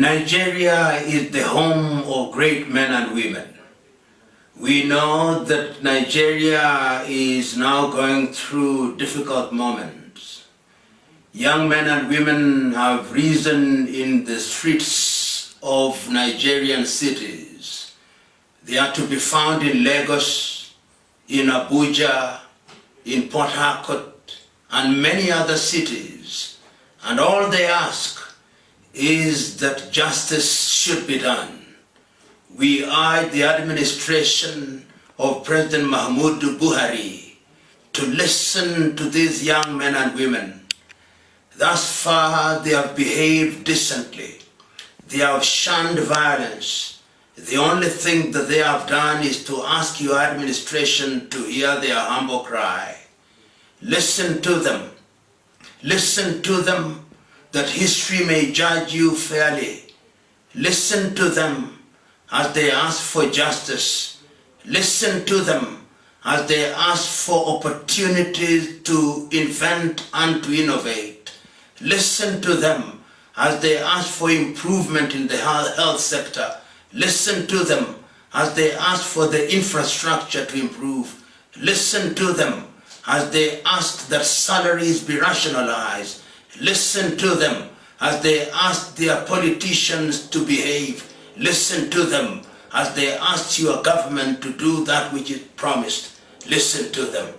Nigeria is the home of great men and women. We know that Nigeria is now going through difficult moments. Young men and women have risen in the streets of Nigerian cities. They are to be found in Lagos, in Abuja, in Port Harcourt, and many other cities. And all they ask is that justice should be done. We urge the administration of President Muhammadu Buhari to listen to these young men and women. Thus far they have behaved decently. They have shunned violence. The only thing that they have done is to ask your administration to hear their humble cry. Listen to them. Listen to them that history may judge you fairly. Listen to them as they ask for justice. Listen to them as they ask for opportunities to invent and to innovate. Listen to them as they ask for improvement in the health sector. Listen to them as they ask for the infrastructure to improve. Listen to them as they ask that salaries be rationalized Listen to them as they ask their politicians to behave. Listen to them as they ask your government to do that which is promised. Listen to them.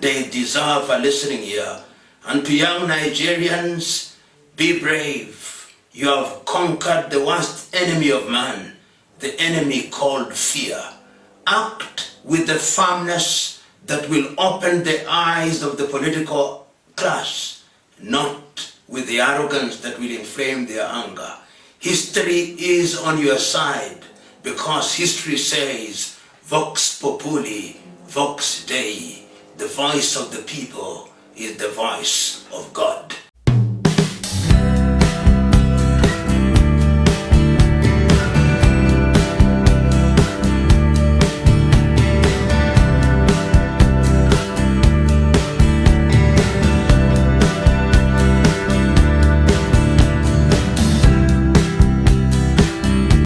They deserve a listening ear. And to young Nigerians, be brave. You have conquered the worst enemy of man, the enemy called fear. Act with the firmness that will open the eyes of the political class, not with the arrogance that will inflame their anger. History is on your side because history says, Vox Populi, Vox Dei, the voice of the people is the voice of God.